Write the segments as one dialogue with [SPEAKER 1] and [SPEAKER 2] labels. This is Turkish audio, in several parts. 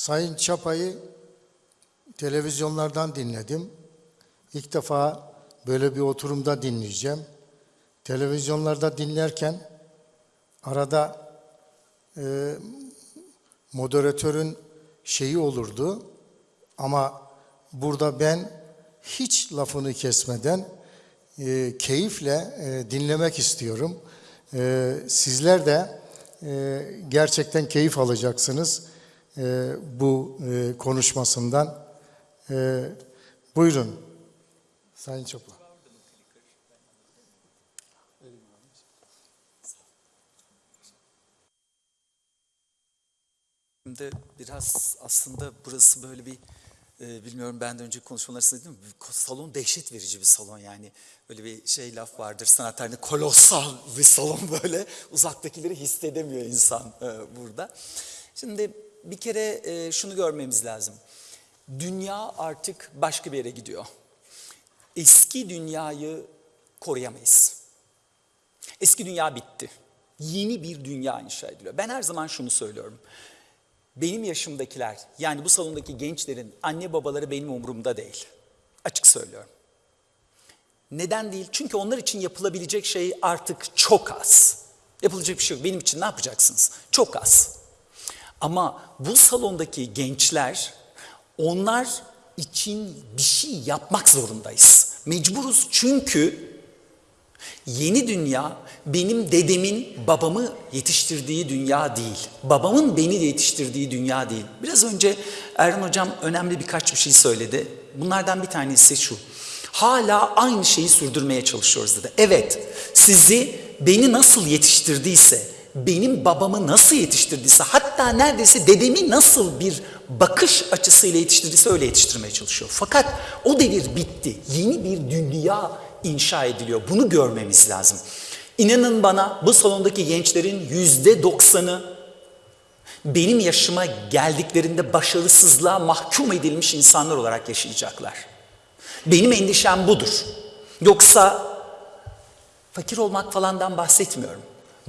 [SPEAKER 1] Sayın Çapa'yı televizyonlardan dinledim. İlk defa böyle bir oturumda dinleyeceğim. Televizyonlarda dinlerken arada e, moderatörün şeyi olurdu ama burada ben hiç lafını kesmeden e, keyifle e, dinlemek istiyorum. E, sizler de e, gerçekten keyif alacaksınız e, bu e, konuşmasından. E, buyurun Sayın Çapa.
[SPEAKER 2] Şimdi biraz aslında burası böyle bir e, bilmiyorum benden önce konuşmaları dedim salon dehşet verici bir salon yani böyle bir şey laf vardır sanat kolosal bir salon böyle uzaktakileri hissedemiyor insan e, burada. Şimdi bir kere e, şunu görmemiz lazım. Dünya artık başka bir yere gidiyor. Eski dünyayı koruyamayız. Eski dünya bitti. Yeni bir dünya inşa ediliyor. Ben her zaman şunu söylüyorum. Benim yaşımdakiler yani bu salondaki gençlerin anne babaları benim umurumda değil. Açık söylüyorum. Neden değil? Çünkü onlar için yapılabilecek şey artık çok az. Yapılacak bir şey yok. Benim için ne yapacaksınız? Çok az. Ama bu salondaki gençler onlar için bir şey yapmak zorundayız. Mecburuz çünkü Yeni dünya benim dedemin babamı yetiştirdiği dünya değil. Babamın beni yetiştirdiği dünya değil. Biraz önce Erhan Hocam önemli birkaç bir şey söyledi. Bunlardan bir tanesi şu. Hala aynı şeyi sürdürmeye çalışıyoruz dedi. Evet sizi beni nasıl yetiştirdiyse, benim babamı nasıl yetiştirdiyse, hatta neredeyse dedemi nasıl bir bakış açısıyla yetiştirdiyse öyle yetiştirmeye çalışıyor. Fakat o devir bitti. Yeni bir dünya inşa ediliyor. Bunu görmemiz lazım. İnanın bana bu salondaki gençlerin yüzde doksanı benim yaşıma geldiklerinde başarısızlığa mahkum edilmiş insanlar olarak yaşayacaklar. Benim endişem budur. Yoksa fakir olmak falandan bahsetmiyorum.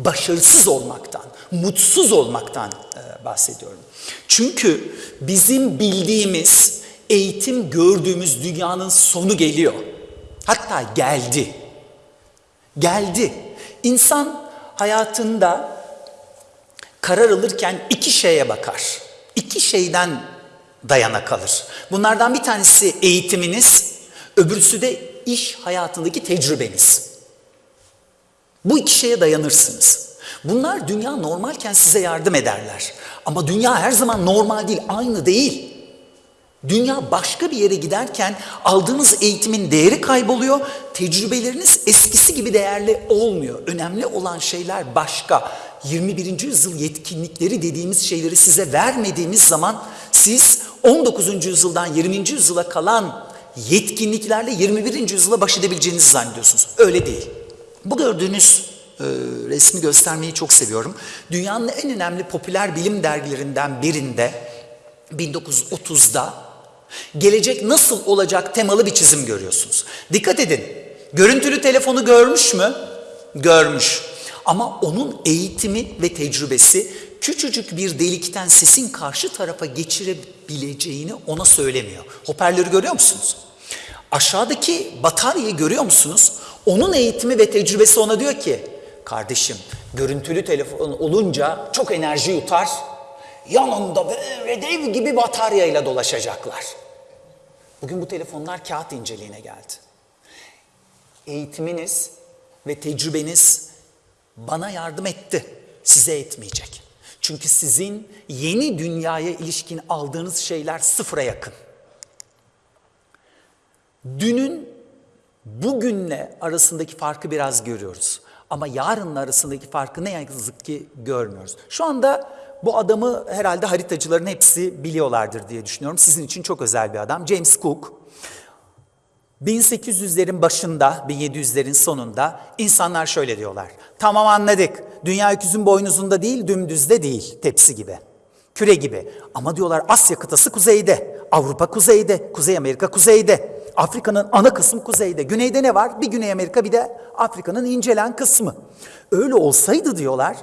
[SPEAKER 2] Başarısız olmaktan, mutsuz olmaktan e, bahsediyorum. Çünkü bizim bildiğimiz, eğitim gördüğümüz dünyanın sonu geliyor. Hatta geldi. Geldi. İnsan hayatında karar alırken iki şeye bakar. İki şeyden dayana kalır. Bunlardan bir tanesi eğitiminiz, öbürsü de iş hayatındaki tecrübeniz. Bu iki şeye dayanırsınız. Bunlar dünya normalken size yardım ederler. Ama dünya her zaman normal değil, aynı değil. Dünya başka bir yere giderken aldığınız eğitimin değeri kayboluyor. Tecrübeleriniz eskisi gibi değerli olmuyor. Önemli olan şeyler başka. 21. yüzyıl yetkinlikleri dediğimiz şeyleri size vermediğimiz zaman siz 19. yüzyıldan 20. yüzyıla kalan yetkinliklerle 21. yüzyıla baş edebileceğinizi zannediyorsunuz. Öyle değil. Bu gördüğünüz e, resmi göstermeyi çok seviyorum. Dünyanın en önemli popüler bilim dergilerinden birinde 1930'da gelecek nasıl olacak temalı bir çizim görüyorsunuz. Dikkat edin. Görüntülü telefonu görmüş mü? Görmüş. Ama onun eğitimi ve tecrübesi küçücük bir delikten sesin karşı tarafa geçirebileceğini ona söylemiyor. Hoparlörü görüyor musunuz? Aşağıdaki bataryayı görüyor musunuz? Onun eğitimi ve tecrübesi ona diyor ki, kardeşim görüntülü telefon olunca çok enerji yutar, yanında böyle dev gibi bataryayla dolaşacaklar. Bugün bu telefonlar kağıt inceliğine geldi. Eğitiminiz ve tecrübeniz bana yardım etti, size etmeyecek. Çünkü sizin yeni dünyaya ilişkin aldığınız şeyler sıfıra yakın. Dünün bugünle arasındaki farkı biraz görüyoruz. Ama yarınla arasındaki farkı ne yazık ki görmüyoruz. Şu anda bu adamı herhalde haritacıların hepsi biliyorlardır diye düşünüyorum. Sizin için çok özel bir adam. James Cook. 1800'lerin başında, 1700'lerin sonunda insanlar şöyle diyorlar. Tamam anladık. Dünya öküzün boynuzunda değil, dümdüzde değil, tepsi gibi. Küre gibi. Ama diyorlar Asya kıtası kuzeyde, Avrupa kuzeyde, Kuzey Amerika kuzeyde. Afrika'nın ana kısmı kuzeyde. Güneyde ne var? Bir Güney Amerika bir de Afrika'nın incelen kısmı. Öyle olsaydı diyorlar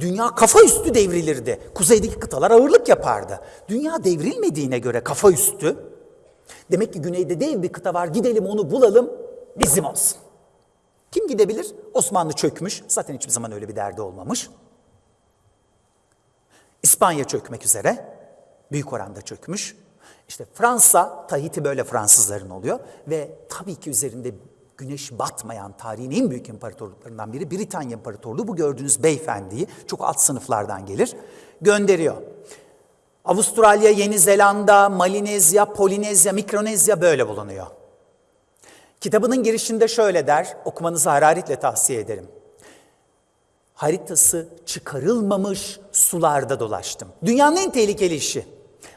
[SPEAKER 2] Dünya kafa üstü devrilirdi. Kuzeydeki kıtalar ağırlık yapardı. Dünya devrilmediğine göre kafa üstü. Demek ki güneyde dev bir kıta var gidelim onu bulalım bizim olsun. Kim gidebilir? Osmanlı çökmüş. Zaten hiçbir zaman öyle bir derdi olmamış. İspanya çökmek üzere. Büyük oranda çökmüş. İşte Fransa, Tahiti böyle Fransızların oluyor. Ve tabii ki üzerinde güneş batmayan tarihin en büyük imparatorluklarından biri Britanya İmparatorluğu. Bu gördüğünüz beyefendiyi çok alt sınıflardan gelir. Gönderiyor. Avustralya, Yeni Zelanda, Malinezya, Polinezya, Mikronezya böyle bulunuyor. Kitabının girişinde şöyle der, okumanızı hararetle tavsiye ederim. Haritası çıkarılmamış sularda dolaştım. Dünyanın en tehlikeli işi.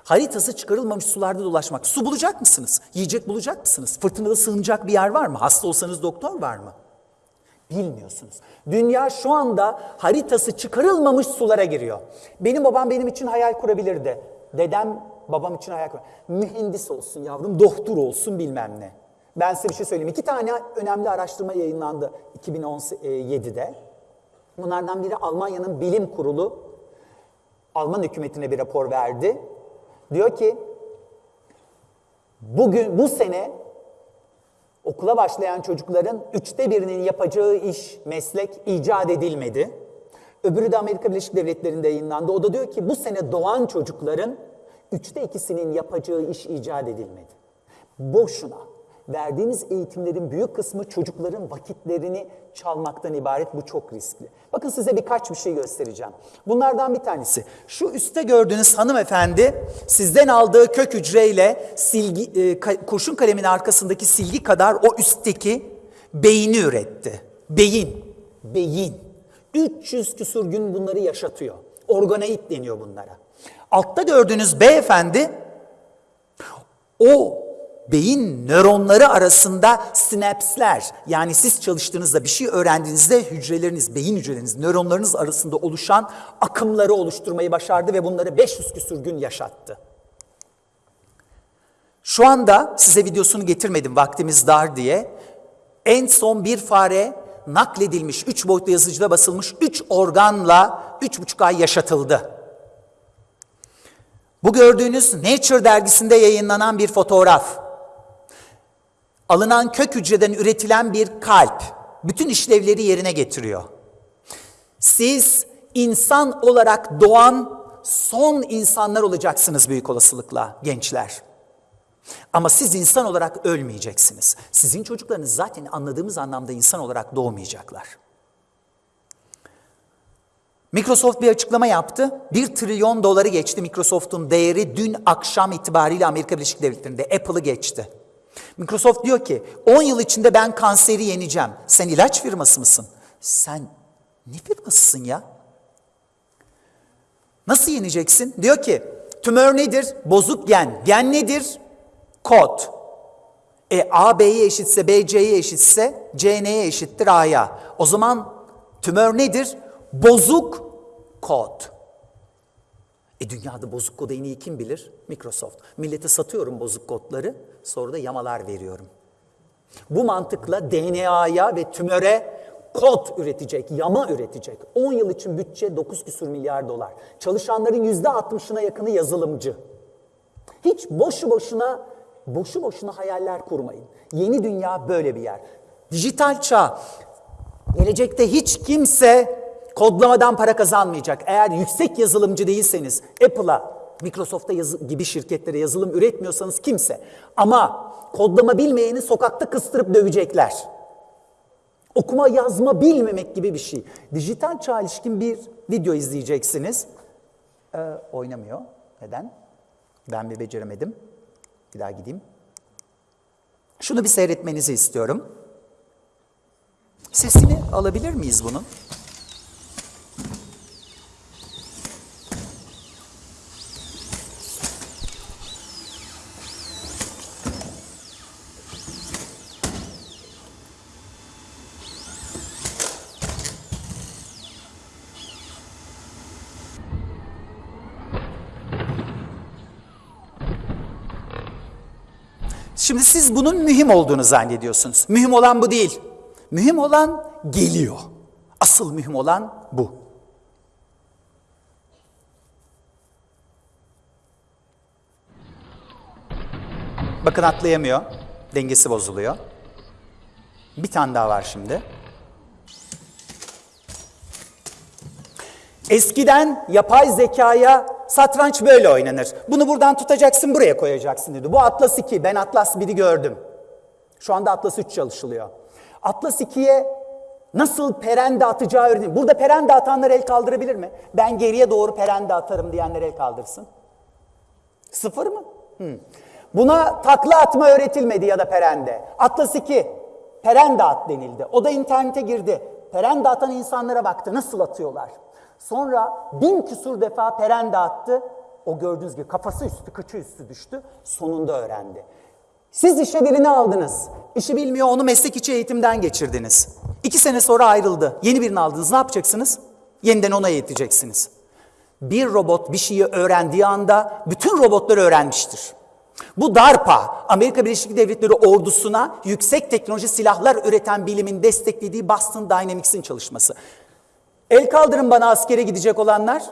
[SPEAKER 2] Haritası çıkarılmamış sularda dolaşmak. Su bulacak mısınız? Yiyecek bulacak mısınız? Fırtınada sığınacak bir yer var mı? Hasta olsanız doktor var mı? Bilmiyorsunuz. Dünya şu anda haritası çıkarılmamış sulara giriyor. Benim babam benim için hayal kurabilirdi. Dedem babam için hayal kur. Mühendis olsun yavrum, doktor olsun bilmem ne. Ben size bir şey söyleyeyim. İki tane önemli araştırma yayınlandı 2017'de. Bunlardan biri Almanya'nın bilim kurulu Alman hükümetine bir rapor verdi. Diyor ki bugün bu sene okula başlayan çocukların üçte birinin yapacağı iş, meslek icat edilmedi. Öbürü de Amerika Birleşik Devletleri'nde yayınlandı. O da diyor ki bu sene doğan çocukların üçte ikisinin yapacağı iş icat edilmedi. Boşuna. Verdiğimiz eğitimlerin büyük kısmı çocukların vakitlerini çalmaktan ibaret. Bu çok riskli. Bakın size birkaç bir şey göstereceğim. Bunlardan bir tanesi. Şu üstte gördüğünüz hanımefendi sizden aldığı kök hücreyle silgi, e, kurşun kalemin arkasındaki silgi kadar o üstteki beyni üretti. Beyin. Beyin. 300 küsur gün bunları yaşatıyor. Organoid deniyor bunlara. Altta gördüğünüz beyefendi o beyin nöronları arasında sinapsler yani siz çalıştığınızda bir şey öğrendiğinizde hücreleriniz, beyin hücreleriniz, nöronlarınız arasında oluşan akımları oluşturmayı başardı ve bunları 500 küsür gün yaşattı. Şu anda size videosunu getirmedim vaktimiz dar diye. En son bir fare nakledilmiş, 3 boyutlu yazıcıda basılmış 3 organla 3,5 ay yaşatıldı. Bu gördüğünüz Nature dergisinde yayınlanan bir fotoğraf. Alınan kök hücreden üretilen bir kalp bütün işlevleri yerine getiriyor. Siz insan olarak doğan son insanlar olacaksınız büyük olasılıkla gençler. Ama siz insan olarak ölmeyeceksiniz. Sizin çocuklarınız zaten anladığımız anlamda insan olarak doğmayacaklar. Microsoft bir açıklama yaptı. 1 trilyon doları geçti Microsoft'un değeri dün akşam itibariyle Amerika Birleşik Devletleri'nde Apple'ı geçti. Microsoft diyor ki 10 yıl içinde ben kanseri yeneceğim. Sen ilaç firması mısın? Sen ne firmasısın ya? Nasıl yeneceksin? Diyor ki tümör nedir? Bozuk gen. Gen nedir? Kod. E A B'ye eşitse B C'ye eşitse C N'ye eşittir A'ya. O zaman tümör nedir? Bozuk kod. E dünyada bozuk kodu en iyi kim bilir? Microsoft. Millete satıyorum bozuk kodları, sonra da yamalar veriyorum. Bu mantıkla DNA'ya ve tümöre kod üretecek, yama üretecek. 10 yıl için bütçe 9 küsur milyar dolar. Çalışanların %60'ına yakını yazılımcı. Hiç boşu boşuna boşu boşuna hayaller kurmayın. Yeni dünya böyle bir yer. Dijital çağ. Gelecekte hiç kimse kodlamadan para kazanmayacak. Eğer yüksek yazılımcı değilseniz Apple'a, Microsoft'a yazı- gibi şirketlere yazılım üretmiyorsanız kimse. Ama kodlama bilmeyeni sokakta kıstırıp dövecekler. Okuma yazma bilmemek gibi bir şey. Dijital çağ ilişkin bir video izleyeceksiniz. Ee, oynamıyor. Neden? Ben bir beceremedim. Bir daha gideyim. Şunu bir seyretmenizi istiyorum. Sesini alabilir miyiz bunun? Şimdi siz bunun mühim olduğunu zannediyorsunuz. Mühim olan bu değil. Mühim olan geliyor. Asıl mühim olan bu. Bakın atlayamıyor. Dengesi bozuluyor. Bir tane daha var şimdi. Eskiden yapay zekaya satranç böyle oynanır. Bunu buradan tutacaksın buraya koyacaksın dedi. Bu Atlas 2. Ben Atlas 1'i gördüm. Şu anda Atlas 3 çalışılıyor. Atlas 2'ye nasıl perende atacağı öğrenildi. Burada perende atanlar el kaldırabilir mi? Ben geriye doğru perende atarım diyenler el kaldırsın. Sıfır mı? Hmm. Buna takla atma öğretilmedi ya da perende. Atlas 2, perende at denildi. O da internete girdi. Perende atan insanlara baktı nasıl atıyorlar. Sonra bin küsur defa perende attı. O gördüğünüz gibi kafası üstü, kıçı üstü düştü. Sonunda öğrendi. Siz işe birini aldınız. İşi bilmiyor onu meslek içi eğitimden geçirdiniz. İki sene sonra ayrıldı. Yeni birini aldınız. Ne yapacaksınız? Yeniden ona eğiteceksiniz. Bir robot bir şeyi öğrendiği anda bütün robotları öğrenmiştir. Bu DARPA, Amerika Birleşik Devletleri ordusuna yüksek teknoloji silahlar üreten bilimin desteklediği Boston Dynamics'in çalışması. El kaldırın bana askere gidecek olanlar.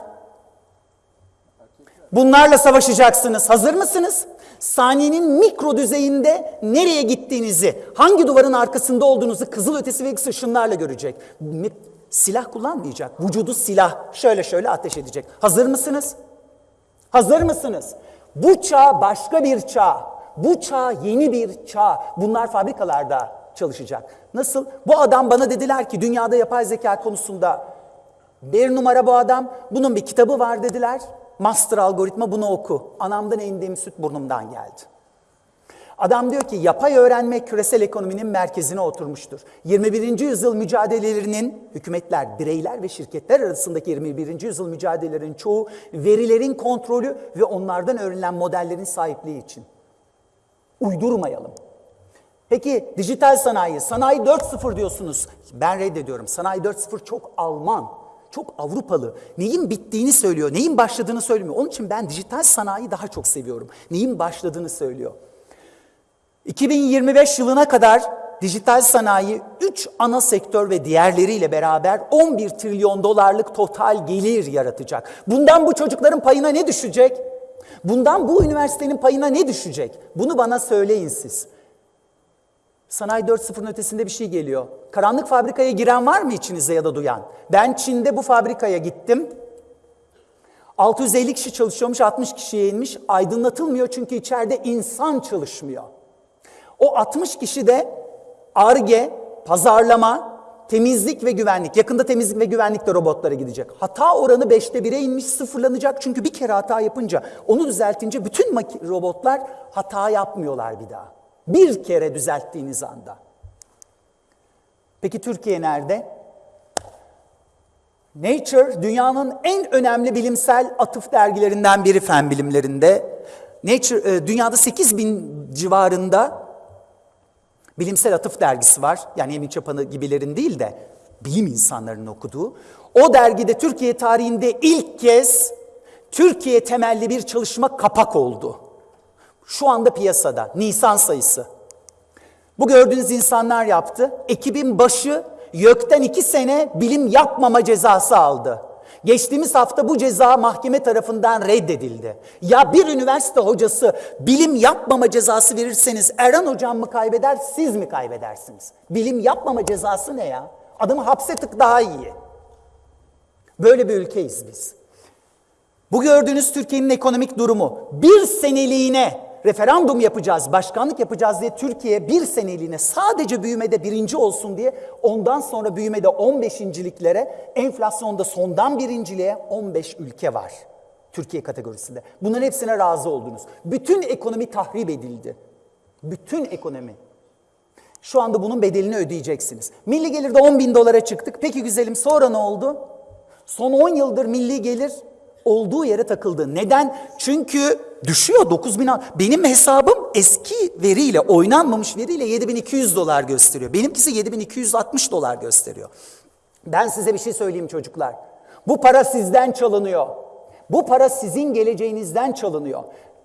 [SPEAKER 2] Bunlarla savaşacaksınız. Hazır mısınız? Saniyenin mikro düzeyinde nereye gittiğinizi, hangi duvarın arkasında olduğunuzu kızıl ötesi ve X ışınlarla görecek. Silah kullanmayacak. Vücudu silah şöyle şöyle ateş edecek. Hazır mısınız? Hazır mısınız? Bu çağ başka bir çağ. Bu çağ yeni bir çağ. Bunlar fabrikalarda çalışacak. Nasıl? Bu adam bana dediler ki dünyada yapay zeka konusunda bir numara bu adam. Bunun bir kitabı var dediler. Master algoritma bunu oku. Anamdan indiğim süt burnumdan geldi. Adam diyor ki yapay öğrenme küresel ekonominin merkezine oturmuştur. 21. yüzyıl mücadelelerinin hükümetler, bireyler ve şirketler arasındaki 21. yüzyıl mücadelelerinin çoğu verilerin kontrolü ve onlardan öğrenilen modellerin sahipliği için. Uydurmayalım. Peki dijital sanayi, sanayi 4.0 diyorsunuz. Ben reddediyorum. Sanayi 4.0 çok Alman, çok Avrupalı. Neyin bittiğini söylüyor, neyin başladığını söylemiyor. Onun için ben dijital sanayi daha çok seviyorum. Neyin başladığını söylüyor. 2025 yılına kadar dijital sanayi 3 ana sektör ve diğerleriyle beraber 11 trilyon dolarlık total gelir yaratacak. Bundan bu çocukların payına ne düşecek? Bundan bu üniversitenin payına ne düşecek? Bunu bana söyleyin siz. Sanayi 4.0'ın ötesinde bir şey geliyor. Karanlık fabrikaya giren var mı içinizde ya da duyan? Ben Çin'de bu fabrikaya gittim. 650 kişi çalışıyormuş, 60 kişiye inmiş. Aydınlatılmıyor çünkü içeride insan çalışmıyor. O 60 kişi de ARGE, pazarlama, temizlik ve güvenlik. Yakında temizlik ve güvenlik de robotlara gidecek. Hata oranı 5'te 1'e inmiş sıfırlanacak. Çünkü bir kere hata yapınca, onu düzeltince bütün robotlar hata yapmıyorlar bir daha. Bir kere düzelttiğiniz anda. Peki Türkiye nerede? Nature dünyanın en önemli bilimsel atıf dergilerinden biri fen bilimlerinde. Nature e, dünyada 8 bin civarında bilimsel atıf dergisi var. Yani Emin Çapan'ı gibilerin değil de bilim insanlarının okuduğu. O dergide Türkiye tarihinde ilk kez Türkiye temelli bir çalışma kapak oldu. Şu anda piyasada Nisan sayısı. Bu gördüğünüz insanlar yaptı. Ekibin başı YÖK'ten iki sene bilim yapmama cezası aldı. Geçtiğimiz hafta bu ceza mahkeme tarafından reddedildi. Ya bir üniversite hocası bilim yapmama cezası verirseniz Erhan hocam mı kaybeder, siz mi kaybedersiniz? Bilim yapmama cezası ne ya? Adamı hapse tık daha iyi. Böyle bir ülkeyiz biz. Bu gördüğünüz Türkiye'nin ekonomik durumu bir seneliğine referandum yapacağız, başkanlık yapacağız diye Türkiye bir seneliğine sadece büyümede birinci olsun diye ondan sonra büyümede 15.liklere, enflasyonda sondan birinciliğe 15 ülke var. Türkiye kategorisinde. Bunların hepsine razı oldunuz. Bütün ekonomi tahrip edildi. Bütün ekonomi. Şu anda bunun bedelini ödeyeceksiniz. Milli gelirde 10 bin dolara çıktık. Peki güzelim sonra ne oldu? Son 10 yıldır milli gelir olduğu yere takıldı. Neden? Çünkü düşüyor 9 bin. al- Benim hesabım eski veriyle, oynanmamış veriyle 7200 dolar gösteriyor. Benimkisi 7260 dolar gösteriyor. Ben size bir şey söyleyeyim çocuklar. Bu para sizden çalınıyor. Bu para sizin geleceğinizden çalınıyor.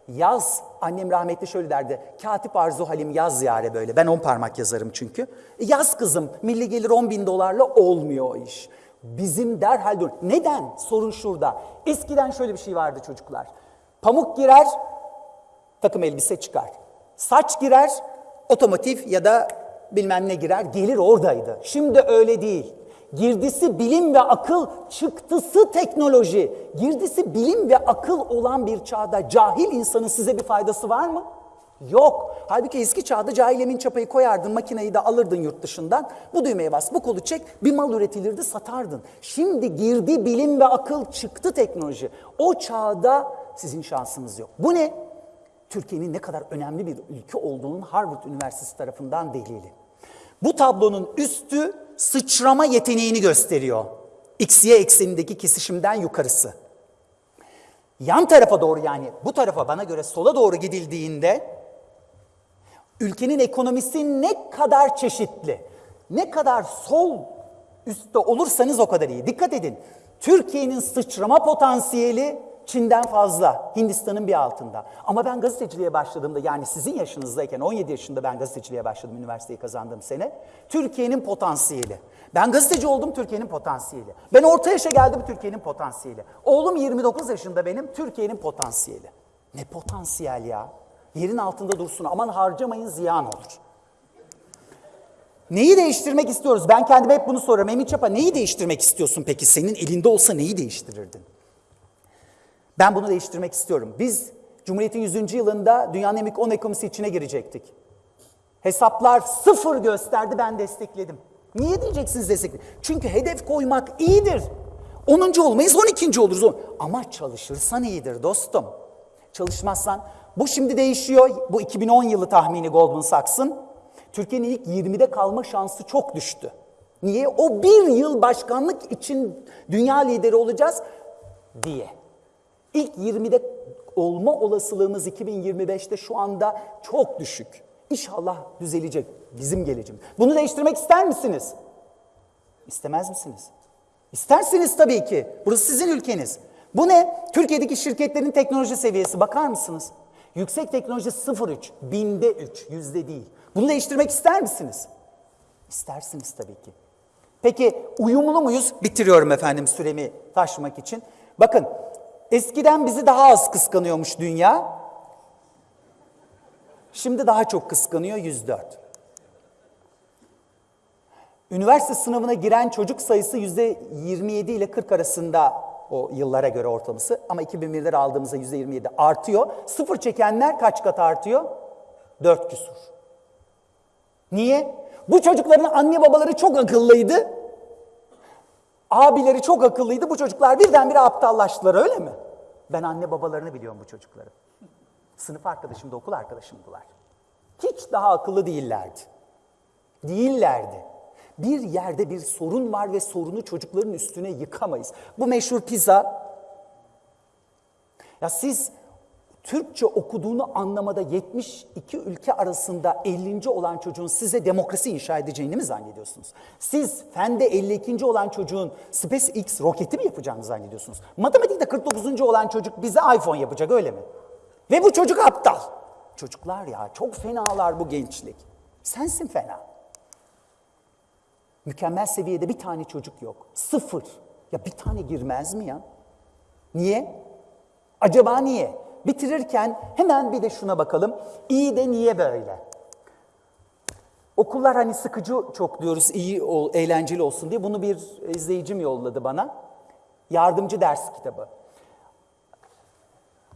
[SPEAKER 2] Yaz, annem rahmetli şöyle derdi. Katip Arzu Halim yaz yare böyle. Ben on parmak yazarım çünkü. Yaz kızım, milli gelir 10 bin dolarla olmuyor o iş. Bizim derhal dur. Neden? Sorun şurada. Eskiden şöyle bir şey vardı çocuklar. Pamuk girer, takım elbise çıkar. Saç girer, otomotiv ya da bilmem ne girer, gelir oradaydı. Şimdi öyle değil. Girdisi bilim ve akıl, çıktısı teknoloji. Girdisi bilim ve akıl olan bir çağda cahil insanın size bir faydası var mı? Yok. Halbuki eski çağda cahil çapayı koyardın, makineyi de alırdın yurt dışından. Bu düğmeye bas, bu kolu çek, bir mal üretilirdi, satardın. Şimdi girdi bilim ve akıl, çıktı teknoloji. O çağda sizin şansınız yok. Bu ne? Türkiye'nin ne kadar önemli bir ülke olduğunun Harvard Üniversitesi tarafından delili. Bu tablonun üstü sıçrama yeteneğini gösteriyor. X-Y eksenindeki kesişimden yukarısı. Yan tarafa doğru yani bu tarafa bana göre sola doğru gidildiğinde ülkenin ekonomisi ne kadar çeşitli, ne kadar sol üstte olursanız o kadar iyi. Dikkat edin. Türkiye'nin sıçrama potansiyeli Çin'den fazla, Hindistan'ın bir altında. Ama ben gazeteciliğe başladığımda yani sizin yaşınızdayken 17 yaşında ben gazeteciliğe başladım üniversiteyi kazandığım sene. Türkiye'nin potansiyeli. Ben gazeteci oldum Türkiye'nin potansiyeli. Ben orta yaşa geldim Türkiye'nin potansiyeli. Oğlum 29 yaşında benim Türkiye'nin potansiyeli. Ne potansiyel ya? Yerin altında dursun aman harcamayın ziyan olur. Neyi değiştirmek istiyoruz? Ben kendime hep bunu soruyorum. Emin Çapa neyi değiştirmek istiyorsun peki? Senin elinde olsa neyi değiştirirdin? Ben bunu değiştirmek istiyorum. Biz Cumhuriyet'in 100. yılında dünyanın en büyük 10 ekonomisi içine girecektik. Hesaplar sıfır gösterdi ben destekledim. Niye diyeceksiniz destekledim? Çünkü hedef koymak iyidir. 10. olmayız 12. oluruz. Ama çalışırsan iyidir dostum. Çalışmazsan bu şimdi değişiyor. Bu 2010 yılı tahmini Goldman Sachs'ın. Türkiye'nin ilk 20'de kalma şansı çok düştü. Niye? O bir yıl başkanlık için dünya lideri olacağız diye. İlk 20'de olma olasılığımız 2025'te şu anda çok düşük. İnşallah düzelecek bizim geleceğimiz. Bunu değiştirmek ister misiniz? İstemez misiniz? İstersiniz tabii ki. Burası sizin ülkeniz. Bu ne? Türkiye'deki şirketlerin teknoloji seviyesi bakar mısınız? Yüksek teknoloji 0.3, binde 3, yüzde değil. Bunu değiştirmek ister misiniz? İstersiniz tabii ki. Peki uyumlu muyuz? Bitiriyorum efendim süremi taşımak için. Bakın eskiden bizi daha az kıskanıyormuş dünya. Şimdi daha çok kıskanıyor 104. Üniversite sınavına giren çocuk sayısı yüzde 27 ile 40 arasında o yıllara göre ortalaması ama 2001'leri aldığımızda yüzde 27 artıyor. Sıfır çekenler kaç kat artıyor? 4 küsur. Niye? Bu çocukların anne babaları çok akıllıydı. Abileri çok akıllıydı. Bu çocuklar birdenbire aptallaştılar öyle mi? Ben anne babalarını biliyorum bu çocukların. Sınıf arkadaşım da okul arkadaşımdılar. Hiç daha akıllı değillerdi. Değillerdi. Bir yerde bir sorun var ve sorunu çocukların üstüne yıkamayız. Bu meşhur pizza. Ya siz Türkçe okuduğunu anlamada 72 ülke arasında 50. olan çocuğun size demokrasi inşa edeceğini mi zannediyorsunuz? Siz fende 52. olan çocuğun SpaceX roketi mi yapacağını zannediyorsunuz? Matematikte 49. olan çocuk bize iPhone yapacak öyle mi? Ve bu çocuk aptal. Çocuklar ya çok fenalar bu gençlik. Sensin fena. Mükemmel seviyede bir tane çocuk yok. Sıfır. Ya bir tane girmez mi ya? Niye? Acaba niye? Bitirirken hemen bir de şuna bakalım. İyi de niye böyle? Okullar hani sıkıcı çok diyoruz, iyi, eğlenceli olsun diye. Bunu bir izleyicim yolladı bana. Yardımcı ders kitabı.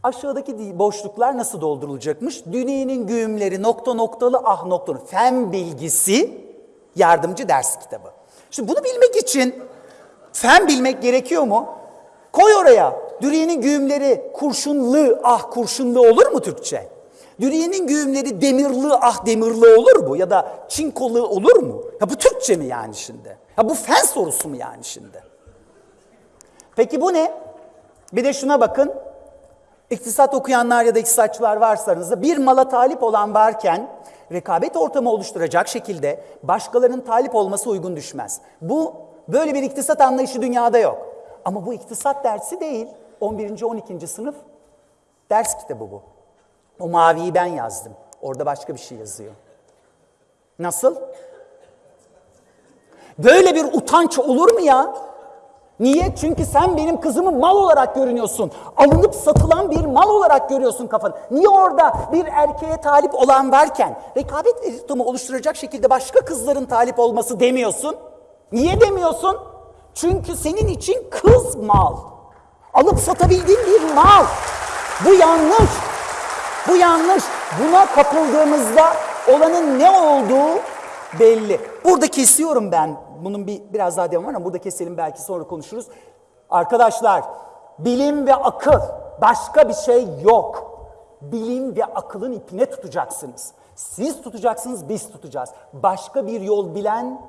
[SPEAKER 2] Aşağıdaki boşluklar nasıl doldurulacakmış? Dünyenin güğümleri nokta noktalı ah noktalı. Fen bilgisi yardımcı ders kitabı. Şimdi bunu bilmek için fen bilmek gerekiyor mu? Koy oraya. Dürüyenin güğümleri kurşunlu ah kurşunlu olur mu Türkçe? Dürüyenin güğümleri demirli ah demirli olur mu? Ya da çinkolu olur mu? Ya bu Türkçe mi yani şimdi? Ya bu fen sorusu mu yani şimdi? Peki bu ne? Bir de şuna bakın. İktisat okuyanlar ya da iktisatçılar varsa aranızda bir mala talip olan varken rekabet ortamı oluşturacak şekilde başkalarının talip olması uygun düşmez. Bu böyle bir iktisat anlayışı dünyada yok. Ama bu iktisat dersi değil. 11. 12. sınıf ders kitabı bu. O maviyi ben yazdım. Orada başka bir şey yazıyor. Nasıl? Böyle bir utanç olur mu ya? Niye? Çünkü sen benim kızımı mal olarak görünüyorsun. Alınıp satılan bir mal olarak görüyorsun kafanı. Niye orada bir erkeğe talip olan varken rekabet ortamı oluşturacak şekilde başka kızların talip olması demiyorsun? Niye demiyorsun? Çünkü senin için kız mal. Alıp satabildiğin bir mal. Bu yanlış. Bu yanlış. Buna kapıldığımızda olanın ne olduğu belli. Burada kesiyorum ben. Bunun bir biraz daha devam var ama burada keselim belki sonra konuşuruz. Arkadaşlar, bilim ve akıl başka bir şey yok. Bilim ve akılın ipine tutacaksınız. Siz tutacaksınız, biz tutacağız. Başka bir yol bilen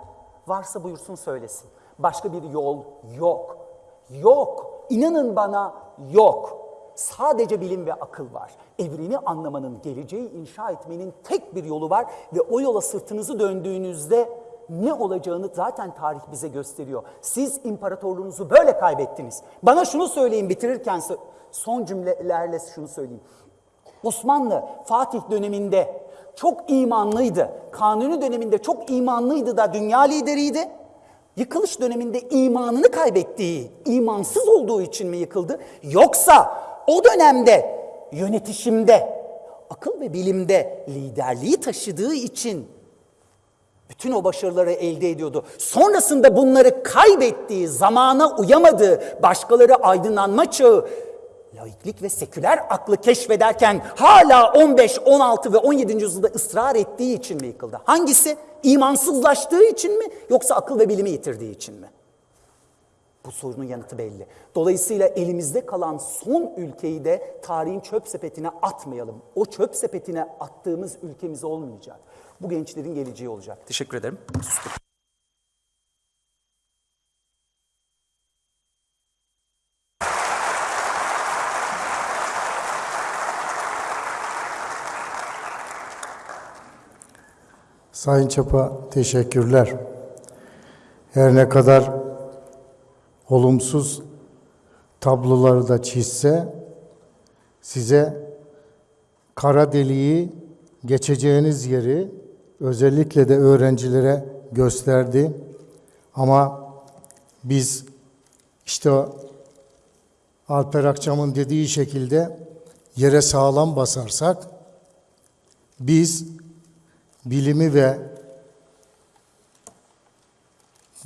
[SPEAKER 2] varsa buyursun söylesin. Başka bir yol yok. Yok. İnanın bana yok. Sadece bilim ve akıl var. Evreni anlamanın, geleceği inşa etmenin tek bir yolu var ve o yola sırtınızı döndüğünüzde ne olacağını zaten tarih bize gösteriyor. Siz imparatorluğunuzu böyle kaybettiniz. Bana şunu söyleyin bitirirken son cümlelerle şunu söyleyeyim. Osmanlı Fatih döneminde çok imanlıydı. Kanuni döneminde çok imanlıydı da dünya lideriydi. Yıkılış döneminde imanını kaybettiği, imansız olduğu için mi yıkıldı? Yoksa o dönemde yönetişimde, akıl ve bilimde liderliği taşıdığı için bütün o başarıları elde ediyordu. Sonrasında bunları kaybettiği, zamana uyamadığı, başkaları aydınlanma çağı, laiklik ve seküler aklı keşfederken hala 15, 16 ve 17. yüzyılda ısrar ettiği için mi yıkıldı? Hangisi? İmansızlaştığı için mi yoksa akıl ve bilimi yitirdiği için mi? Bu sorunun yanıtı belli. Dolayısıyla elimizde kalan son ülkeyi de tarihin çöp sepetine atmayalım. O çöp sepetine attığımız ülkemiz olmayacak. Bu gençlerin geleceği olacak. Teşekkür ederim. Sustum.
[SPEAKER 1] Sayın Çapa teşekkürler. Her ne kadar olumsuz tabloları da çizse size kara deliği geçeceğiniz yeri özellikle de öğrencilere gösterdi. Ama biz işte Alper Akçam'ın dediği şekilde yere sağlam basarsak biz bilimi ve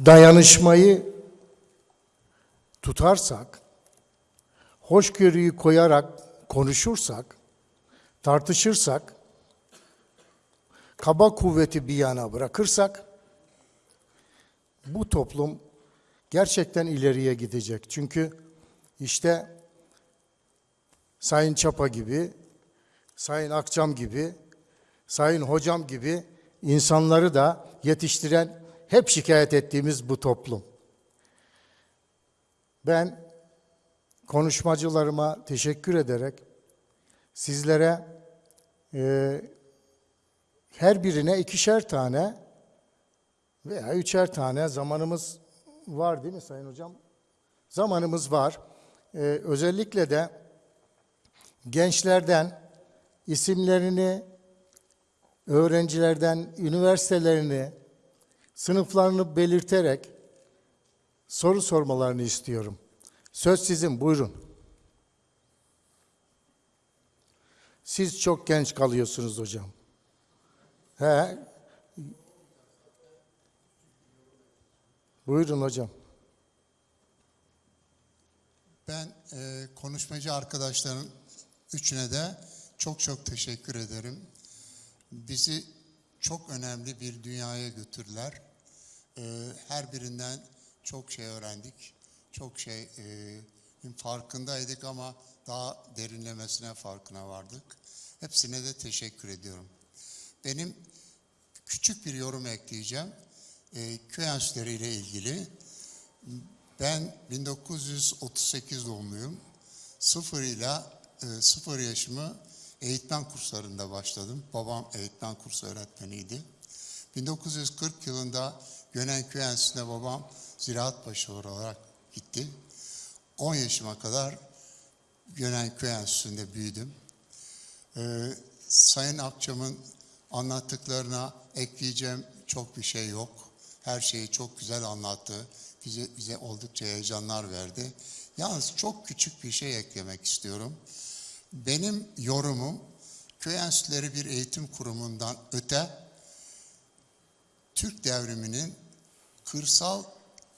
[SPEAKER 1] dayanışmayı tutarsak, hoşgörüyü koyarak konuşursak, tartışırsak, kaba kuvveti bir yana bırakırsak, bu toplum gerçekten ileriye gidecek. Çünkü işte Sayın Çapa gibi, Sayın Akçam gibi, Sayın Hocam gibi insanları da yetiştiren hep şikayet ettiğimiz bu toplum. Ben konuşmacılarıma teşekkür ederek sizlere e, her birine ikişer tane veya üçer tane zamanımız var değil mi Sayın Hocam? Zamanımız var. E, özellikle de gençlerden isimlerini öğrencilerden üniversitelerini, sınıflarını belirterek soru sormalarını istiyorum. Söz sizin, buyurun. Siz çok genç kalıyorsunuz hocam. He. Buyurun hocam.
[SPEAKER 3] Ben e, konuşmacı arkadaşların üçüne de çok çok teşekkür ederim. Bizi çok önemli bir dünyaya götürdüler. E, her birinden çok şey öğrendik. Çok şey e, farkındaydık ama daha derinlemesine farkına vardık. Hepsine de teşekkür ediyorum. Benim küçük bir yorum ekleyeceğim. E, köy enstitüleri ile ilgili. Ben 1938 doğumluyum. Sıfır ile e, sıfır yaşımı eğitmen kurslarında başladım. Babam eğitmen kursu öğretmeniydi. 1940 yılında Gönenköy Enstitüsü'ne babam ziraat başı olarak gitti. 10 yaşıma kadar Gönenköy Enstitüsü'nde büyüdüm. Ee, Sayın Akçam'ın anlattıklarına ekleyeceğim çok bir şey yok. Her şeyi çok güzel anlattı. bize, bize oldukça heyecanlar verdi. Yalnız çok küçük bir şey eklemek istiyorum. Benim yorumum köy enstitüleri bir eğitim kurumundan öte Türk devriminin kırsal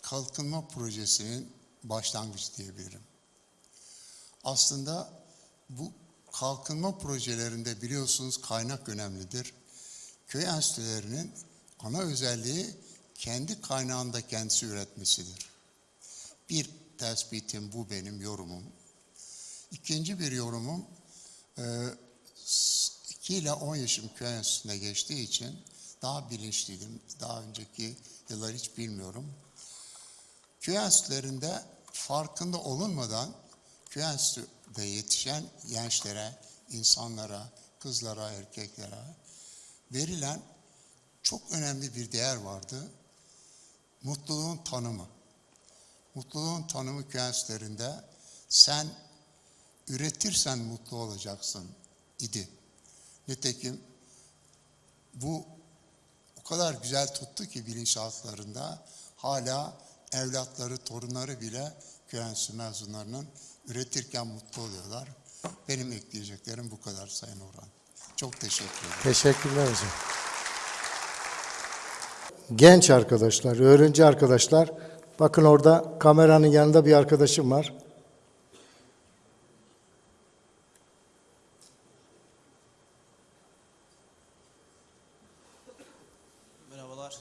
[SPEAKER 3] kalkınma projesinin başlangıcı diyebilirim. Aslında bu kalkınma projelerinde biliyorsunuz kaynak önemlidir. Köy enstitülerinin ana özelliği kendi kaynağında kendisi üretmesidir. Bir tespitim bu benim yorumum. İkinci bir yorumum, e, 2 ile 10 yaşım köy enstitüsüne geçtiği için daha bilinçliydim. Daha önceki yıllar hiç bilmiyorum. Köy enstitülerinde farkında olunmadan köy enstitüde yetişen gençlere, insanlara, kızlara, erkeklere verilen çok önemli bir değer vardı. Mutluluğun tanımı. Mutluluğun tanımı köy enstitülerinde sen üretirsen mutlu olacaksın idi. Nitekim bu o kadar güzel tuttu ki bilinçaltlarında hala evlatları, torunları bile enstitüsü mezunlarının üretirken mutlu oluyorlar. Benim ekleyeceklerim bu kadar Sayın Orhan. Çok teşekkür ederim.
[SPEAKER 1] Teşekkürler hocam. Genç arkadaşlar, öğrenci arkadaşlar, bakın orada kameranın yanında bir arkadaşım var.
[SPEAKER 4] Merhabalar.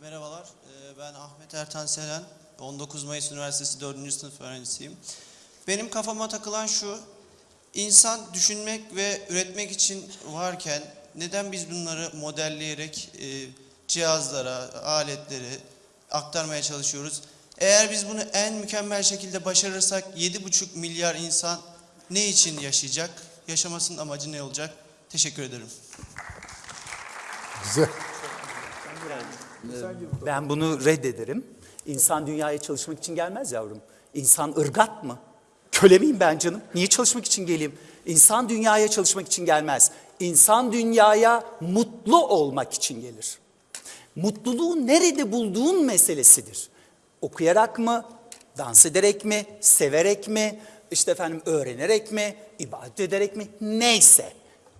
[SPEAKER 4] Merhabalar, ee, ben Ahmet Ertan Selen, 19 Mayıs Üniversitesi 4. sınıf öğrencisiyim. Benim kafama takılan şu, insan düşünmek ve üretmek için varken neden biz bunları modelleyerek e, cihazlara, aletleri aktarmaya çalışıyoruz? Eğer biz bunu en mükemmel şekilde başarırsak 7,5 milyar insan ne için yaşayacak? Yaşamasının amacı ne olacak? Teşekkür ederim.
[SPEAKER 1] Güzel.
[SPEAKER 2] Ben bunu reddederim. İnsan dünyaya çalışmak için gelmez yavrum. İnsan ırgat mı? Köle miyim ben canım? Niye çalışmak için geleyim? İnsan dünyaya çalışmak için gelmez. İnsan dünyaya mutlu olmak için gelir. Mutluluğu nerede bulduğun meselesidir. Okuyarak mı, dans ederek mi, severek mi, işte efendim öğrenerek mi, ibadet ederek mi, neyse.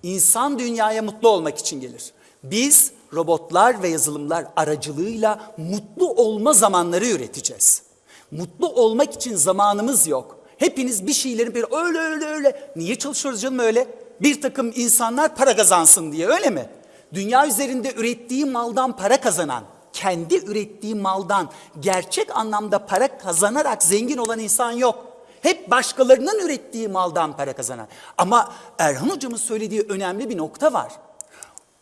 [SPEAKER 2] İnsan dünyaya mutlu olmak için gelir. Biz robotlar ve yazılımlar aracılığıyla mutlu olma zamanları üreteceğiz. Mutlu olmak için zamanımız yok. Hepiniz bir şeyleri bir öyle öyle öyle. Niye çalışıyoruz canım öyle? Bir takım insanlar para kazansın diye öyle mi? Dünya üzerinde ürettiği maldan para kazanan, kendi ürettiği maldan gerçek anlamda para kazanarak zengin olan insan yok. Hep başkalarının ürettiği maldan para kazanan. Ama Erhan hocamın söylediği önemli bir nokta var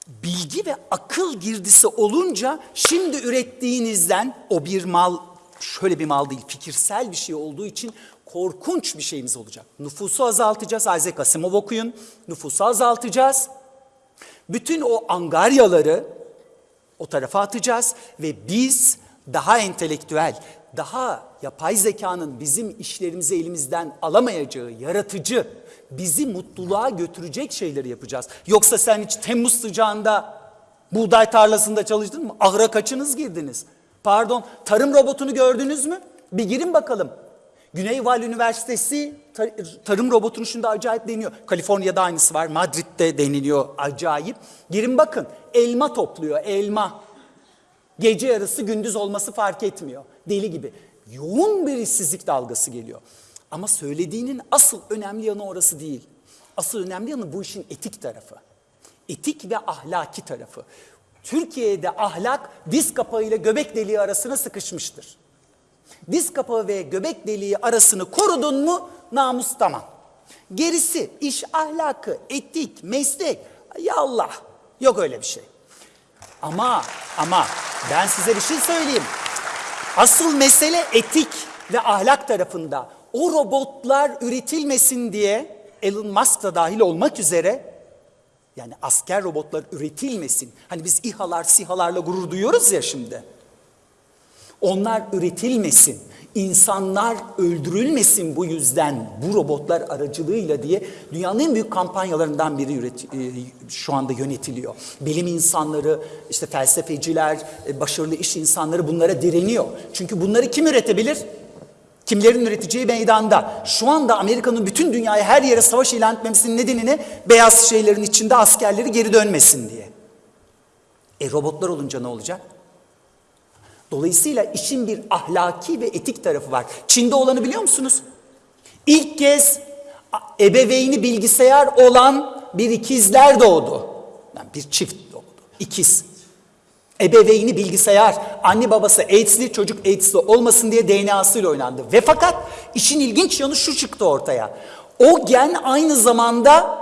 [SPEAKER 2] bilgi ve akıl girdisi olunca şimdi ürettiğinizden o bir mal şöyle bir mal değil fikirsel bir şey olduğu için korkunç bir şeyimiz olacak. Nüfusu azaltacağız. Isaac Asimov okuyun. Nüfusu azaltacağız. Bütün o angaryaları o tarafa atacağız ve biz daha entelektüel, daha yapay zekanın bizim işlerimizi elimizden alamayacağı, yaratıcı, bizi mutluluğa götürecek şeyleri yapacağız. Yoksa sen hiç Temmuz sıcağında buğday tarlasında çalıştın mı? Ahıra kaçınız girdiniz? Pardon, tarım robotunu gördünüz mü? Bir girin bakalım. Güney Val Üniversitesi tar- tarım robotunu şimdi acayip deniyor. Kaliforniya'da aynısı var, Madrid'de deniliyor acayip. Girin bakın, elma topluyor, elma. Gece yarısı gündüz olması fark etmiyor. Deli gibi. Yoğun bir işsizlik dalgası geliyor. Ama söylediğinin asıl önemli yanı orası değil. Asıl önemli yanı bu işin etik tarafı. Etik ve ahlaki tarafı. Türkiye'de ahlak diz kapağı ile göbek deliği arasına sıkışmıştır. Diz kapağı ve göbek deliği arasını korudun mu namus tamam. Gerisi iş ahlakı, etik, meslek ya Allah yok öyle bir şey. Ama ama ben size bir şey söyleyeyim. Asıl mesele etik ve ahlak tarafında. O robotlar üretilmesin diye Elon Musk da dahil olmak üzere yani asker robotlar üretilmesin. Hani biz İHA'lar, SİHA'larla gurur duyuyoruz ya şimdi. Onlar üretilmesin. İnsanlar öldürülmesin bu yüzden bu robotlar aracılığıyla diye dünyanın en büyük kampanyalarından biri üret, e, şu anda yönetiliyor. Bilim insanları, işte felsefeciler, e, başarılı iş insanları bunlara direniyor. Çünkü bunları kim üretebilir? Kimlerin üreteceği meydanda. Şu anda Amerika'nın bütün dünyaya her yere savaş ilan etmemesinin nedeni ne? Beyaz şeylerin içinde askerleri geri dönmesin diye. E robotlar olunca ne olacak? Dolayısıyla işin bir ahlaki ve etik tarafı var. Çin'de olanı biliyor musunuz? İlk kez ebeveyni bilgisayar olan bir ikizler doğdu. Yani bir çift doğdu. İkiz. Ebeveyni bilgisayar, anne babası AIDS'li, çocuk AIDS'li olmasın diye DNA'sıyla oynandı. Ve fakat işin ilginç yanı şu çıktı ortaya. O gen aynı zamanda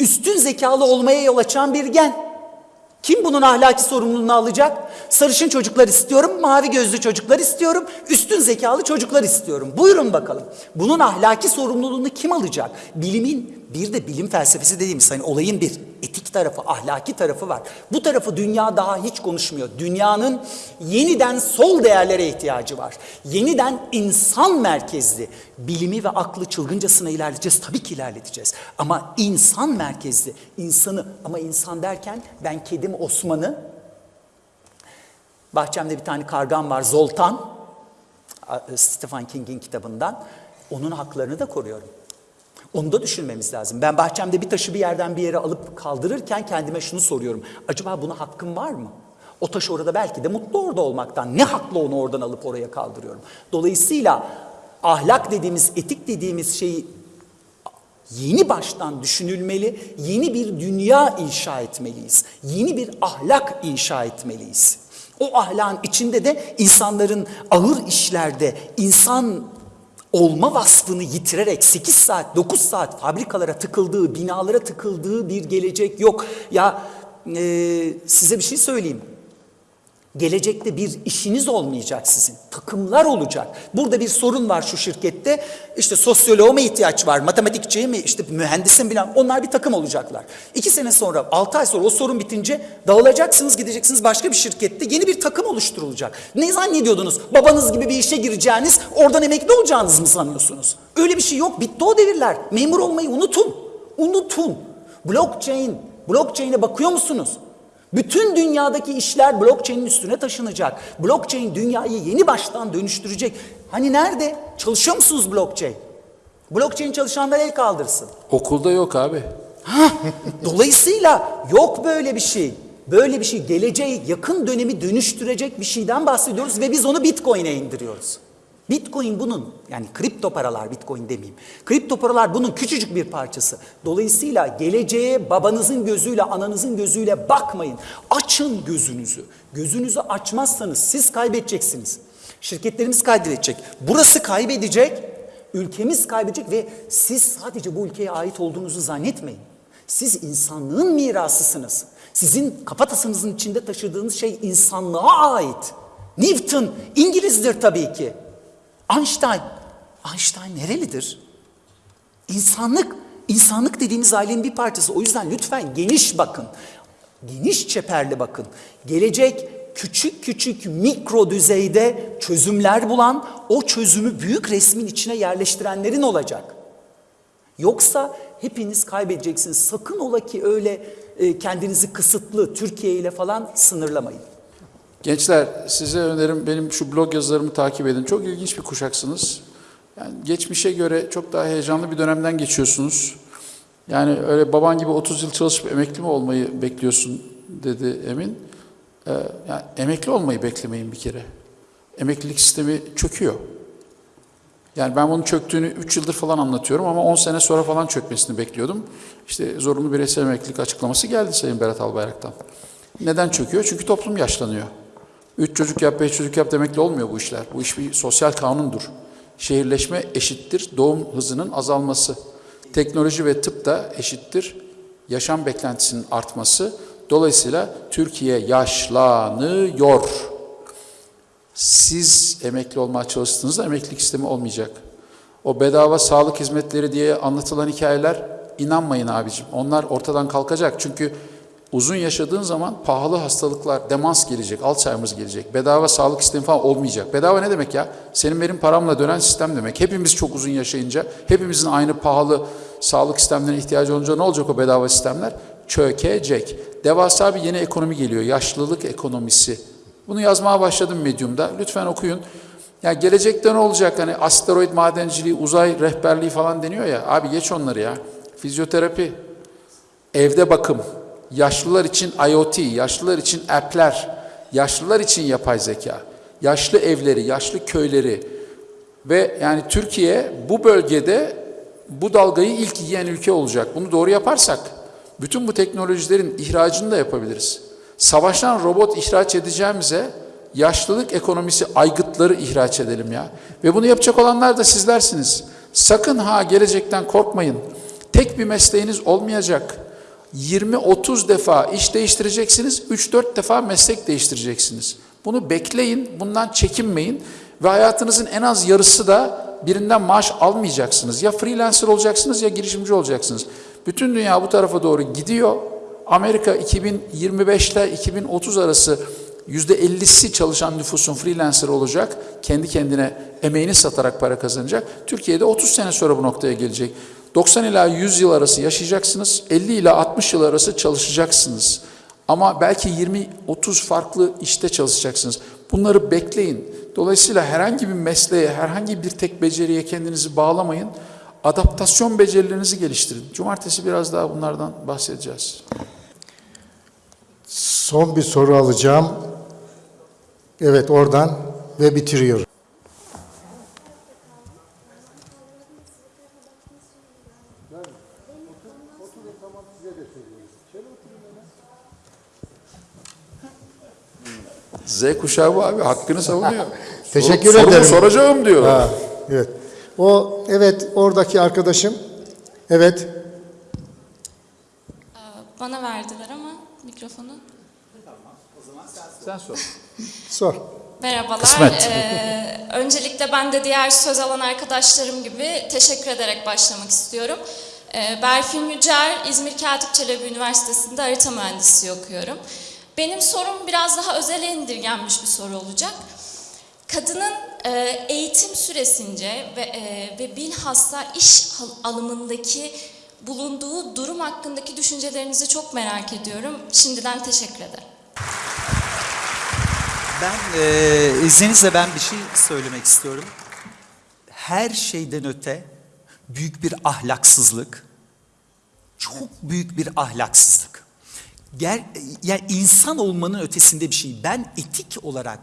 [SPEAKER 2] üstün zekalı olmaya yol açan bir gen. Kim bunun ahlaki sorumluluğunu alacak? Sarışın çocuklar istiyorum, mavi gözlü çocuklar istiyorum, üstün zekalı çocuklar istiyorum. Buyurun bakalım. Bunun ahlaki sorumluluğunu kim alacak? Bilimin bir de bilim felsefesi dediğimiz hani olayın bir etik tarafı, ahlaki tarafı var. Bu tarafı dünya daha hiç konuşmuyor. Dünyanın yeniden sol değerlere ihtiyacı var. Yeniden insan merkezli bilimi ve aklı çılgıncasına ilerleteceğiz. Tabii ki ilerleteceğiz. Ama insan merkezli, insanı ama insan derken ben kedim Osman'ı, bahçemde bir tane kargam var Zoltan, Stephen King'in kitabından. Onun haklarını da koruyorum. Onu da düşünmemiz lazım. Ben bahçemde bir taşı bir yerden bir yere alıp kaldırırken kendime şunu soruyorum. Acaba buna hakkım var mı? O taş orada belki de mutlu orada olmaktan. Ne hakla onu oradan alıp oraya kaldırıyorum? Dolayısıyla ahlak dediğimiz, etik dediğimiz şeyi yeni baştan düşünülmeli, yeni bir dünya inşa etmeliyiz. Yeni bir ahlak inşa etmeliyiz. O ahlakın içinde de insanların ağır işlerde insan olma vasfını yitirerek 8 saat, 9 saat fabrikalara tıkıldığı, binalara tıkıldığı bir gelecek yok. Ya e, size bir şey söyleyeyim. Gelecekte bir işiniz olmayacak sizin. Takımlar olacak. Burada bir sorun var şu şirkette. İşte sosyoloğa mı ihtiyaç var, matematikçiye mi, işte mühendisin bilen onlar bir takım olacaklar. İki sene sonra, altı ay sonra o sorun bitince dağılacaksınız, gideceksiniz başka bir şirkette yeni bir takım oluşturulacak. Ne zannediyordunuz? Babanız gibi bir işe gireceğiniz, oradan emekli olacağınız mı sanıyorsunuz? Öyle bir şey yok. Bitti o devirler. Memur olmayı unutun. Unutun. Blockchain, blockchain'e bakıyor musunuz? Bütün dünyadaki işler blockchain'in üstüne taşınacak. Blockchain dünyayı yeni baştan dönüştürecek. Hani nerede? Çalışıyor musunuz blockchain? Blockchain çalışanlar el kaldırsın.
[SPEAKER 5] Okulda yok abi.
[SPEAKER 2] Dolayısıyla yok böyle bir şey. Böyle bir şey geleceği yakın dönemi dönüştürecek bir şeyden bahsediyoruz ve biz onu Bitcoin'e indiriyoruz. Bitcoin bunun yani kripto paralar Bitcoin demeyeyim. Kripto paralar bunun küçücük bir parçası. Dolayısıyla geleceğe babanızın gözüyle ananızın gözüyle bakmayın. Açın gözünüzü. Gözünüzü açmazsanız siz kaybedeceksiniz. Şirketlerimiz kaybedecek. Burası kaybedecek. Ülkemiz kaybedecek ve siz sadece bu ülkeye ait olduğunuzu zannetmeyin. Siz insanlığın mirasısınız. Sizin kafatasınızın içinde taşıdığınız şey insanlığa ait. Newton İngilizdir tabii ki. Einstein, Einstein nerelidir? İnsanlık, insanlık dediğimiz ailenin bir parçası. O yüzden lütfen geniş bakın. Geniş çeperli bakın. Gelecek küçük küçük mikro düzeyde çözümler bulan, o çözümü büyük resmin içine yerleştirenlerin olacak. Yoksa hepiniz kaybedeceksiniz. Sakın ola ki öyle e, kendinizi kısıtlı Türkiye ile falan sınırlamayın.
[SPEAKER 5] Gençler size önerim benim şu blog yazılarımı takip edin. Çok ilginç bir kuşaksınız. Yani geçmişe göre çok daha heyecanlı bir dönemden geçiyorsunuz. Yani öyle baban gibi 30 yıl çalışıp emekli mi olmayı bekliyorsun dedi Emin. Ee, yani emekli olmayı beklemeyin bir kere. Emeklilik sistemi çöküyor. Yani ben bunun çöktüğünü 3 yıldır falan anlatıyorum ama 10 sene sonra falan çökmesini bekliyordum. İşte zorunlu bireysel emeklilik açıklaması geldi Sayın Berat Albayrak'tan. Neden çöküyor? Çünkü toplum yaşlanıyor. 3 çocuk yap, 5 çocuk yap demekle olmuyor bu işler. Bu iş bir sosyal kanundur. Şehirleşme eşittir doğum hızının azalması. Teknoloji ve tıp da eşittir yaşam beklentisinin artması. Dolayısıyla Türkiye yaşlanıyor. Siz emekli olmaya çalıştığınızda emeklilik sistemi olmayacak. O bedava sağlık hizmetleri diye anlatılan hikayeler inanmayın abicim. Onlar ortadan kalkacak. Çünkü Uzun yaşadığın zaman pahalı hastalıklar, demans gelecek, Alzheimer gelecek, bedava sağlık sistemi falan olmayacak. Bedava ne demek ya? Senin benim paramla dönen sistem demek. Hepimiz çok uzun yaşayınca, hepimizin aynı pahalı sağlık sistemlerine ihtiyacı olunca ne olacak o bedava sistemler? Çökecek. Devasa bir yeni ekonomi geliyor, yaşlılık ekonomisi. Bunu yazmaya başladım Medium'da. Lütfen okuyun. Ya gelecekte ne olacak? Hani asteroid madenciliği, uzay rehberliği falan deniyor ya. Abi geç onları ya. Fizyoterapi, evde bakım, yaşlılar için IoT, yaşlılar için app'ler, yaşlılar için yapay zeka, yaşlı evleri, yaşlı köyleri ve yani Türkiye bu bölgede bu dalgayı ilk yiyen ülke olacak. Bunu doğru yaparsak bütün bu teknolojilerin ihracını da yapabiliriz. Savaştan robot ihraç edeceğimize yaşlılık ekonomisi aygıtları ihraç edelim ya. Ve bunu yapacak olanlar da sizlersiniz. Sakın ha gelecekten korkmayın. Tek bir mesleğiniz olmayacak. 20-30 defa iş değiştireceksiniz, 3-4 defa meslek değiştireceksiniz. Bunu bekleyin, bundan çekinmeyin ve hayatınızın en az yarısı da birinden maaş almayacaksınız. Ya freelancer olacaksınız ya girişimci olacaksınız. Bütün dünya bu tarafa doğru gidiyor. Amerika 2025 ile 2030 arası %50'si çalışan nüfusun freelancer olacak. Kendi kendine emeğini satarak para kazanacak. Türkiye'de 30 sene sonra bu noktaya gelecek. 90 ila 100 yıl arası yaşayacaksınız. 50 ila 60 yıl arası çalışacaksınız. Ama belki 20-30 farklı işte çalışacaksınız. Bunları bekleyin. Dolayısıyla herhangi bir mesleğe, herhangi bir tek beceriye kendinizi bağlamayın. Adaptasyon becerilerinizi geliştirin. Cumartesi biraz daha bunlardan bahsedeceğiz.
[SPEAKER 1] Son bir soru alacağım. Evet oradan ve bitiriyorum.
[SPEAKER 5] Z kuşağı bu abi hakkını savunuyor.
[SPEAKER 1] Teşekkür
[SPEAKER 5] Sorumu
[SPEAKER 1] ederim.
[SPEAKER 5] soracağım diyor.
[SPEAKER 1] Ha, evet. O evet oradaki arkadaşım. Evet.
[SPEAKER 6] Bana verdiler ama mikrofonu.
[SPEAKER 5] Sen sor.
[SPEAKER 1] Sor.
[SPEAKER 6] Merhabalar.
[SPEAKER 5] Kısmet.
[SPEAKER 6] Ee, öncelikle ben de diğer söz alan arkadaşlarım gibi teşekkür ederek başlamak istiyorum. Ee, Berfin Yücer, İzmir Katip Çelebi Üniversitesi'nde harita mühendisliği okuyorum. Benim sorum biraz daha özele indirgenmiş bir soru olacak. Kadının e, eğitim süresince ve, e, ve bilhassa iş al- alımındaki bulunduğu durum hakkındaki düşüncelerinizi çok merak ediyorum. Şimdiden teşekkür ederim.
[SPEAKER 2] Ben e, izninizle ben bir şey söylemek istiyorum. Her şeyden öte büyük bir ahlaksızlık, çok büyük bir ahlaksızlık. Ger, yani insan olmanın ötesinde bir şey. Ben etik olarak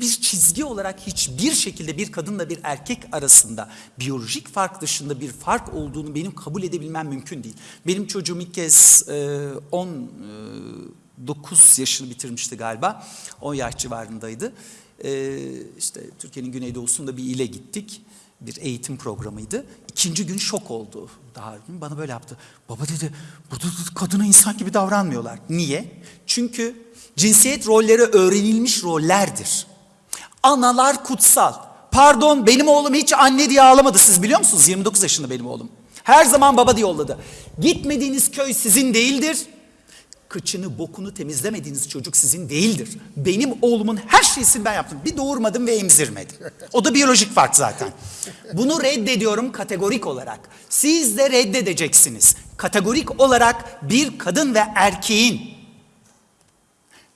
[SPEAKER 2] bir, çizgi olarak hiçbir şekilde bir kadınla bir erkek arasında biyolojik fark dışında bir fark olduğunu benim kabul edebilmem mümkün değil. Benim çocuğum ilk kez e, 10 e, 9 yaşını bitirmişti galiba. 10 yaş civarındaydı. Ee, işte Türkiye'nin güneydoğusunda bir ile gittik. Bir eğitim programıydı. İkinci gün şok oldu. Daha bana böyle yaptı. Baba dedi, burada kadına insan gibi davranmıyorlar. Niye? Çünkü cinsiyet rolleri öğrenilmiş rollerdir. Analar kutsal. Pardon benim oğlum hiç anne diye ağlamadı. Siz biliyor musunuz? 29 yaşında benim oğlum. Her zaman baba diye yolladı. Gitmediğiniz köy sizin değildir. Kıçını bokunu temizlemediğiniz çocuk sizin değildir. Benim oğlumun her şeysini ben yaptım. Bir doğurmadım ve emzirmedim. O da biyolojik fark zaten. Bunu reddediyorum kategorik olarak. Siz de reddedeceksiniz. Kategorik olarak bir kadın ve erkeğin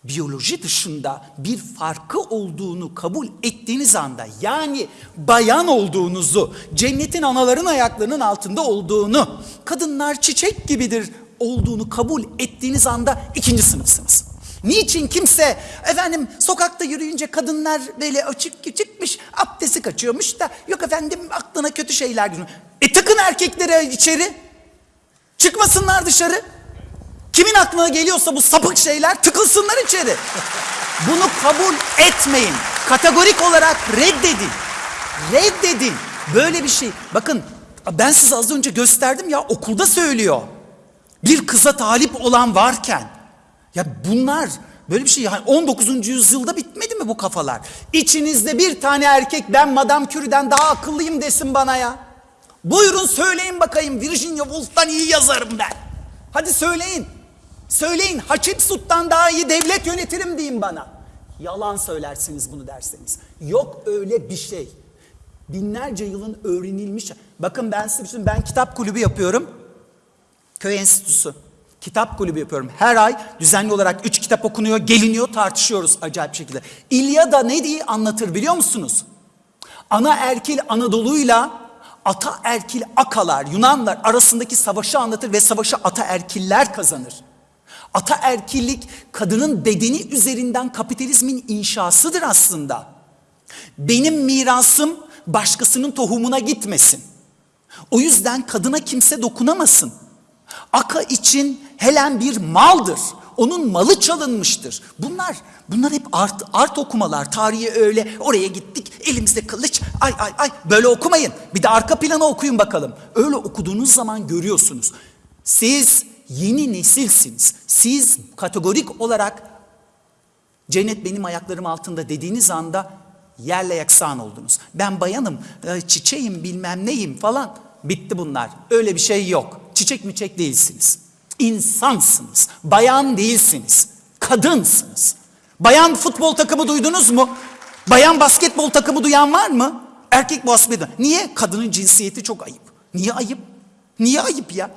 [SPEAKER 2] biyoloji dışında bir farkı olduğunu kabul ettiğiniz anda yani bayan olduğunuzu, cennetin anaların ayaklarının altında olduğunu, kadınlar çiçek gibidir olduğunu kabul ettiğiniz anda ikinci sınıfsınız. Niçin kimse efendim sokakta yürüyünce kadınlar böyle açık çıkmış abdesti kaçıyormuş da yok efendim aklına kötü şeyler geliyor. E tıkın erkeklere içeri çıkmasınlar dışarı. Kimin aklına geliyorsa bu sapık şeyler tıkılsınlar içeri. Bunu kabul etmeyin. Kategorik olarak reddedin. Reddedin. Böyle bir şey. Bakın ben size az önce gösterdim ya okulda söylüyor. Bir kıza talip olan varken. Ya bunlar böyle bir şey yani 19. yüzyılda bitmedi mi bu kafalar? İçinizde bir tane erkek ben Madame Curie'den daha akıllıyım desin bana ya. Buyurun söyleyin bakayım Virginia Woolf'tan iyi yazarım ben. Hadi söyleyin. Söyleyin Hatshepsut'tan daha iyi devlet yönetirim deyin bana. Yalan söylersiniz bunu derseniz. Yok öyle bir şey. Binlerce yılın öğrenilmiş. Bakın ben size şey. Ben kitap kulübü yapıyorum. Köy Enstitüsü. Kitap kulübü yapıyorum. Her ay düzenli olarak üç kitap okunuyor, geliniyor, tartışıyoruz acayip şekilde. İlyada ne diye anlatır biliyor musunuz? Ana erkil Anadolu'yla ata erkil Akalar, Yunanlar arasındaki savaşı anlatır ve savaşı ata erkiller kazanır. Ata erkillik kadının bedeni üzerinden kapitalizmin inşasıdır aslında. Benim mirasım başkasının tohumuna gitmesin. O yüzden kadına kimse dokunamasın. Aka için Helen bir maldır. Onun malı çalınmıştır. Bunlar bunlar hep art, art okumalar. Tarihi öyle oraya gittik elimizde kılıç ay ay ay böyle okumayın. Bir de arka planı okuyun bakalım. Öyle okuduğunuz zaman görüyorsunuz. Siz yeni nesilsiniz. Siz kategorik olarak Cennet benim ayaklarım altında dediğiniz anda yerle yaksan oldunuz. Ben bayanım, e, çiçeğim bilmem neyim falan. Bitti bunlar. Öyle bir şey yok. Çiçek müçek değilsiniz. İnsansınız. Bayan değilsiniz. Kadınsınız. Bayan futbol takımı duydunuz mu? Bayan basketbol takımı duyan var mı? Erkek basketbol. Niye? Kadının cinsiyeti çok ayıp. Niye ayıp? Niye ayıp ya?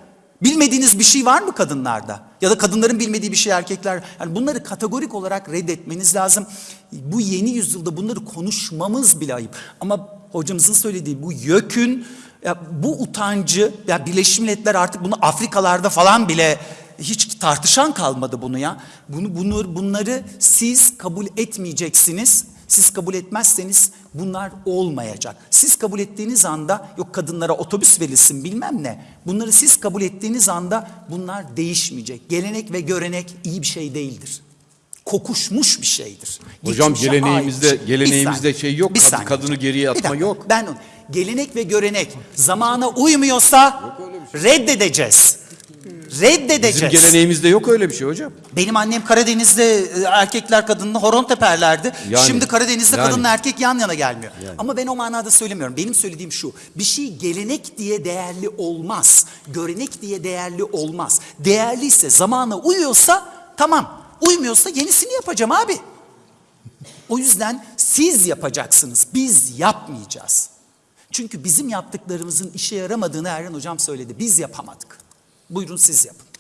[SPEAKER 2] Bilmediğiniz bir şey var mı kadınlarda? Ya da kadınların bilmediği bir şey erkekler. Yani bunları kategorik olarak reddetmeniz lazım. Bu yeni yüzyılda bunları konuşmamız bile ayıp. Ama hocamızın söylediği bu yökün, ya bu utancı, ya Birleşmiş Milletler artık bunu Afrikalarda falan bile hiç tartışan kalmadı bunu ya. Bunu, bunu bunları siz kabul etmeyeceksiniz. Siz kabul etmezseniz bunlar olmayacak. Siz kabul ettiğiniz anda yok kadınlara otobüs verilsin bilmem ne. Bunları siz kabul ettiğiniz anda bunlar değişmeyecek. Gelenek ve görenek iyi bir şey değildir. Kokuşmuş bir şeydir.
[SPEAKER 7] Hocam,
[SPEAKER 2] Geçmişe
[SPEAKER 7] geleneğimizde-
[SPEAKER 2] şey.
[SPEAKER 7] geleneğimizde şey yok,
[SPEAKER 2] bir saniye
[SPEAKER 7] kadını geriye atma
[SPEAKER 2] dakika,
[SPEAKER 7] yok.
[SPEAKER 2] Ben onu. Gelenek ve görenek zamana uymuyorsa reddedeceğiz. Reddedeceğiz.
[SPEAKER 7] Bizim geleneğimizde yok öyle bir şey hocam.
[SPEAKER 2] Benim annem Karadeniz'de e, erkekler kadınla horon teperlerdi.
[SPEAKER 7] Yani,
[SPEAKER 2] Şimdi Karadeniz'de
[SPEAKER 7] yani.
[SPEAKER 2] kadınla erkek yan yana gelmiyor. Ama ben o manada söylemiyorum. Benim söylediğim şu. Bir şey gelenek diye değerli olmaz. Görenek diye değerli olmaz. Değerliyse, zamana uyuyorsa tamam. Uymuyorsa yenisini yapacağım abi. O yüzden siz yapacaksınız. Biz yapmayacağız. Çünkü bizim yaptıklarımızın işe yaramadığını Erhan Hocam söyledi. Biz yapamadık. Buyurun siz yapın.